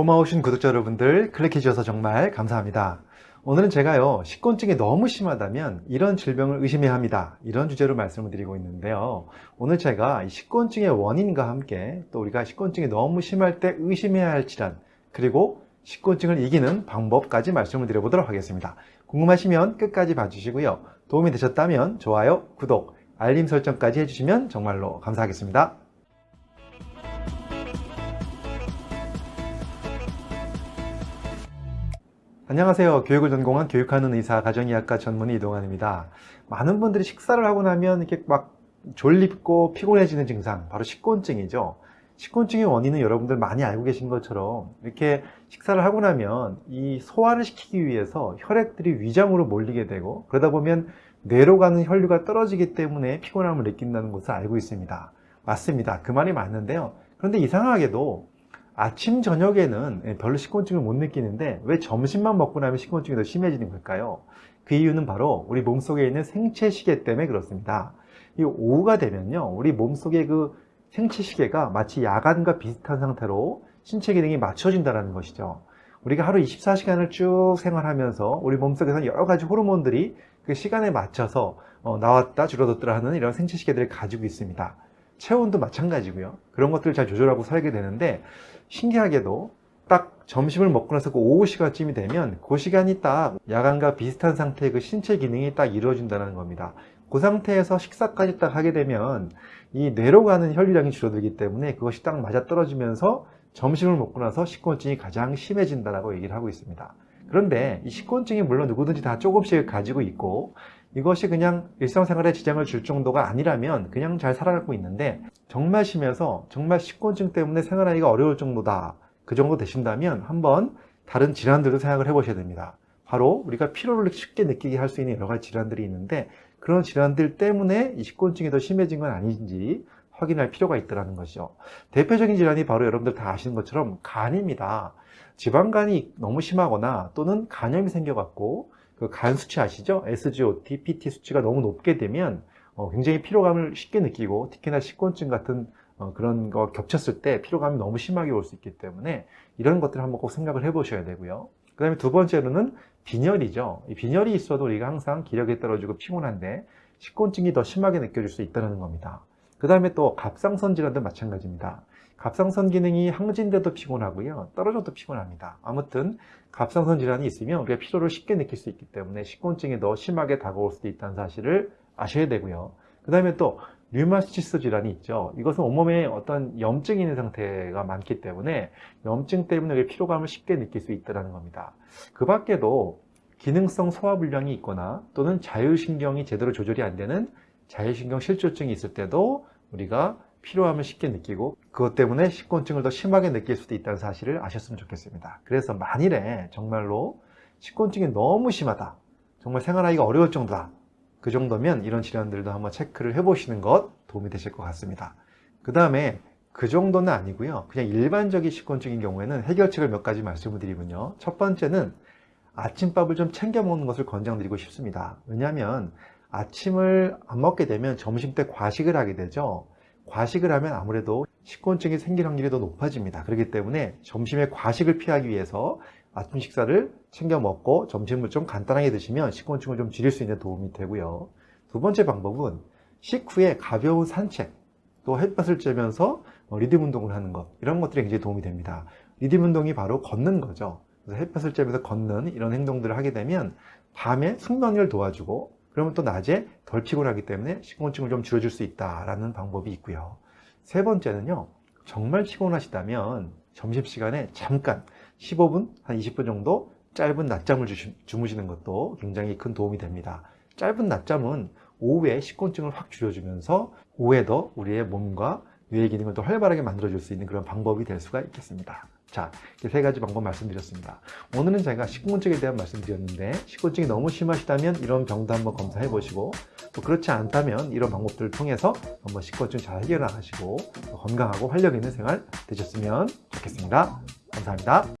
고마우신 구독자 여러분들 클릭해 주셔서 정말 감사합니다. 오늘은 제가요 식곤증이 너무 심하다면 이런 질병을 의심해야 합니다. 이런 주제로 말씀을 드리고 있는데요. 오늘 제가 이 식곤증의 원인과 함께 또 우리가 식곤증이 너무 심할 때 의심해야 할 질환 그리고 식곤증을 이기는 방법까지 말씀을 드려보도록 하겠습니다. 궁금하시면 끝까지 봐주시고요. 도움이 되셨다면 좋아요, 구독, 알림 설정까지 해주시면 정말로 감사하겠습니다. 안녕하세요. 교육을 전공한 교육하는 의사 가정의학과 전문의 이동환입니다. 많은 분들이 식사를 하고 나면 이렇게 막 졸립고 피곤해지는 증상, 바로 식곤증이죠. 식곤증의 원인은 여러분들 많이 알고 계신 것처럼 이렇게 식사를 하고 나면 이 소화를 시키기 위해서 혈액들이 위장으로 몰리게 되고 그러다 보면 뇌로 가는 혈류가 떨어지기 때문에 피곤함을 느낀다는 것을 알고 있습니다. 맞습니다. 그 말이 맞는데요. 그런데 이상하게도 아침 저녁에는 별로 식곤증을 못 느끼는데 왜 점심만 먹고 나면 식곤증이 더 심해지는 걸까요? 그 이유는 바로 우리 몸속에 있는 생체 시계 때문에 그렇습니다. 이 오후가 되면요 우리 몸속의 그 생체 시계가 마치 야간과 비슷한 상태로 신체 기능이 맞춰진다는 것이죠. 우리가 하루 24시간을 쭉 생활하면서 우리 몸속에서 여러 가지 호르몬들이 그 시간에 맞춰서 어, 나왔다 줄어들었다 하는 이런 생체 시계들을 가지고 있습니다. 체온도 마찬가지고요. 그런 것들을 잘 조절하고 살게 되는데 신기하게도 딱 점심을 먹고 나서 그 오후 시간쯤이 되면 그 시간이 딱 야간과 비슷한 상태의 그 신체 기능이 딱 이루어진다는 겁니다. 그 상태에서 식사까지 딱 하게 되면 이 뇌로 가는 혈류량이 줄어들기 때문에 그것이 딱 맞아 떨어지면서 점심을 먹고 나서 식곤증이 가장 심해진다고 얘기를 하고 있습니다. 그런데 이 식곤증이 물론 누구든지 다 조금씩 가지고 있고 이것이 그냥 일상생활에 지장을 줄 정도가 아니라면 그냥 잘 살아가고 있는데 정말 심해서 정말 식곤증 때문에 생활하기가 어려울 정도다. 그 정도 되신다면 한번 다른 질환들도 생각을 해 보셔야 됩니다. 바로 우리가 피로를 쉽게 느끼게 할 수 있는 여러 가지 질환들이 있는데 그런 질환들 때문에 이 식곤증이 더 심해진 건 아닌지 확인할 필요가 있다는 것이죠 대표적인 질환이 바로 여러분들 다 아시는 것처럼 간입니다 지방간이 너무 심하거나 또는 간염이 생겨갖고 그 간 수치 아시죠? SGOT, PT 수치가 너무 높게 되면 어, 굉장히 피로감을 쉽게 느끼고 특히나 식곤증 같은 어, 그런 거 겹쳤을 때 피로감이 너무 심하게 올 수 있기 때문에 이런 것들을 한번 꼭 생각을 해 보셔야 되고요. 그 다음에 두 번째로는 빈혈이죠. 이 빈혈이 있어도 우리가 항상 기력이 떨어지고 피곤한데 식곤증이 더 심하게 느껴질 수 있다는 겁니다. 그 다음에 또 갑상선 질환도 마찬가지입니다. 갑상선 기능이 항진돼도 피곤하고요. 떨어져도 피곤합니다. 아무튼 갑상선 질환이 있으면 우리가 피로를 쉽게 느낄 수 있기 때문에 식곤증이 더 심하게 다가올 수도 있다는 사실을 아셔야 되고요. 그 다음에 또 류마티스 질환이 있죠. 이것은 온몸에 어떤 염증이 있는 상태가 많기 때문에 염증 때문에 피로감을 쉽게 느낄 수 있다는 겁니다. 그 밖에도 기능성 소화불량이 있거나 또는 자율신경이 제대로 조절이 안 되는 자율신경 실조증이 있을 때도 우리가 피로함을 쉽게 느끼고 그것 때문에 식곤증을 더 심하게 느낄 수도 있다는 사실을 아셨으면 좋겠습니다. 그래서 만일에 정말로 식곤증이 너무 심하다. 정말 생활하기가 어려울 정도다. 그 정도면 이런 질환들도 한번 체크를 해보시는 것 도움이 되실 것 같습니다. 그 다음에 그 정도는 아니고요. 그냥 일반적인 식곤증인 경우에는 해결책을 몇 가지 말씀을 드리면요. 첫 번째는 아침밥을 좀 챙겨 먹는 것을 권장드리고 싶습니다. 왜냐하면 아침을 안 먹게 되면 점심 때 과식을 하게 되죠. 과식을 하면 아무래도 식곤증이 생길 확률이 더 높아집니다. 그렇기 때문에 점심에 과식을 피하기 위해서 아침 식사를 챙겨 먹고 점심을 좀 간단하게 드시면 식곤증을 좀 줄일 수 있는 도움이 되고요. 두 번째 방법은 식후에 가벼운 산책, 또 햇볕을 쬐면서 뭐 리듬 운동을 하는 것 이런 것들이 굉장히 도움이 됩니다. 리듬 운동이 바로 걷는 거죠. 그래서 햇볕을 쬐면서 걷는 이런 행동들을 하게 되면 밤에 숙면을 도와주고 그러면 또 낮에 덜 피곤하기 때문에 식곤증을 좀 줄여줄 수 있다라는 방법이 있고요. 세 번째는요. 정말 피곤하시다면 점심시간에 잠깐 15분, 한 20분 정도 짧은 낮잠을 주무시는 것도 굉장히 큰 도움이 됩니다. 짧은 낮잠은 오후에 식곤증을 확 줄여주면서 오후에도 우리의 몸과 뇌의 기능을 더 활발하게 만들어줄 수 있는 그런 방법이 될 수가 있겠습니다. 자, 세 가지 방법 말씀드렸습니다. 오늘은 제가 식곤증에 대한 말씀드렸는데 식곤증이 너무 심하시다면 이런 병도 한번 검사해 보시고 또 그렇지 않다면 이런 방법들을 통해서 한번 식곤증 잘 해결하시고 건강하고 활력 있는 생활 되셨으면 좋겠습니다. 감사합니다.